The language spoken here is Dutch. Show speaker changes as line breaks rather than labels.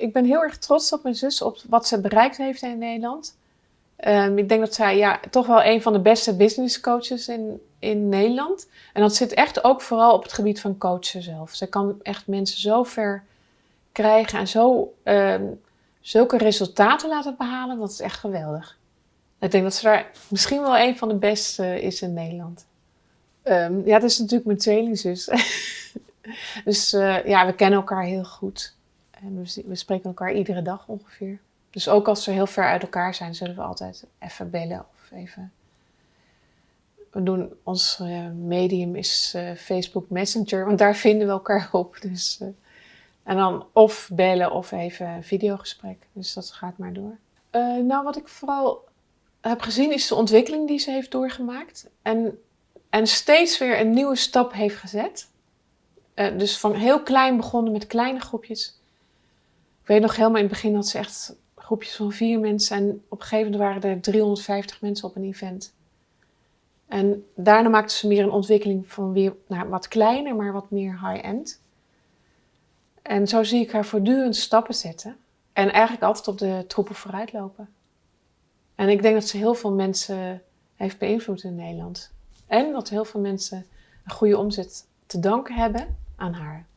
ik ben heel erg trots op mijn zus, op wat ze bereikt heeft in Nederland. Ehm, ik denk dat zij ja, toch wel een van de beste business coaches in, in Nederland. En dat zit echt ook vooral op het gebied van coachen zelf. Ze kan echt mensen zo ver krijgen en zo, ehm, zulke resultaten laten behalen. Dat is echt geweldig. Ik denk dat ze daar misschien wel een van de beste is in Nederland. Ehm, ja, het is natuurlijk mijn tweelingzus. dus uh, ja, we kennen elkaar heel goed. En we, spreken elkaar iedere dag ongeveer. Dus ook als we heel ver uit elkaar zijn, zullen we altijd even bellen of even... We doen, ons uh, medium is uh, Facebook Messenger, want daar vinden we elkaar op. Dus, en dan of bellen of even een videogesprek. Dus dat gaat maar door. nou, wat ik vooral heb gezien is de ontwikkeling die ze heeft doorgemaakt. En, en steeds weer een nieuwe stap heeft gezet. Dus van heel klein begonnen met kleine groepjes. Weet nog helemaal in het begin dat ze echt groepjes van vier mensen. En op een gegeven moment waren er 350 mensen op een event. En daarna maakte ze meer een ontwikkeling van weer nou, wat kleiner, maar wat meer high-end. En zo zie ik haar voortdurend stappen zetten. En eigenlijk altijd op de troepen vooruit lopen. En ik denk dat ze heel veel mensen heeft beïnvloed in Nederland. En dat heel veel mensen een goede omzet te danken hebben aan haar.